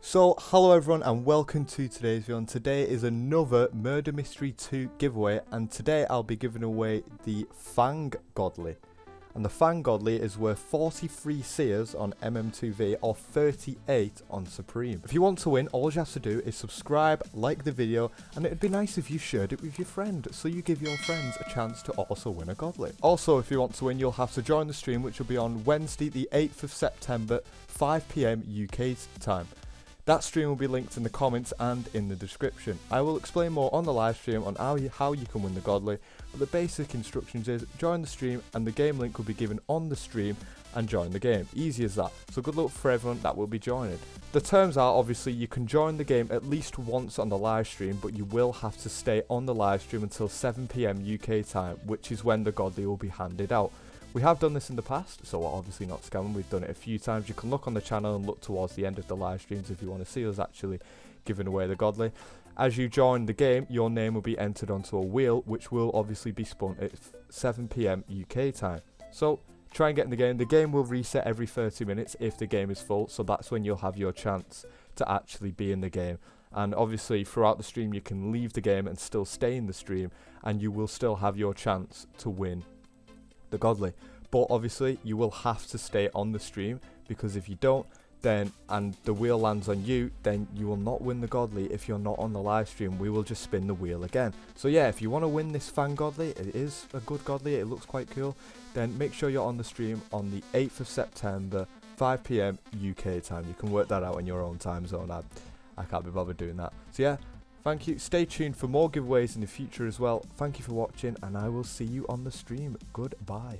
So, hello everyone and welcome to today's video and today is another Murder Mystery 2 giveaway and today I'll be giving away the Fang Godly. And the Fang Godly is worth 43 seers on MM2V or 38 on Supreme. If you want to win, all you have to do is subscribe, like the video, and it'd be nice if you shared it with your friend, so you give your friends a chance to also win a Godly. Also, if you want to win, you'll have to join the stream, which will be on Wednesday the 8th of September, 5pm UK time. That stream will be linked in the comments and in the description. I will explain more on the live stream on how you, how you can win the Godly, but the basic instructions is join the stream and the game link will be given on the stream and join the game. Easy as that. So good luck for everyone that will be joining. The terms are obviously you can join the game at least once on the live stream, but you will have to stay on the live stream until 7pm UK time, which is when the Godly will be handed out. We have done this in the past, so obviously not scamming. We've done it a few times. You can look on the channel and look towards the end of the live streams if you want to see us actually giving away the godly. As you join the game, your name will be entered onto a wheel, which will obviously be spun at 7pm UK time. So try and get in the game. The game will reset every 30 minutes if the game is full, so that's when you'll have your chance to actually be in the game. And obviously, throughout the stream, you can leave the game and still stay in the stream, and you will still have your chance to win the godly. But obviously, you will have to stay on the stream because if you don't, then and the wheel lands on you, then you will not win the godly if you're not on the live stream. We will just spin the wheel again. So yeah, if you want to win this Fang godly, it is a good godly. It looks quite cool. Then make sure you're on the stream on the 8th of September, 5 p.m. UK time. You can work that out in your own time zone. I, I can't be bothered doing that. So yeah, Thank you. Stay tuned for more giveaways in the future as well. Thank you for watching, and I will see you on the stream. Goodbye.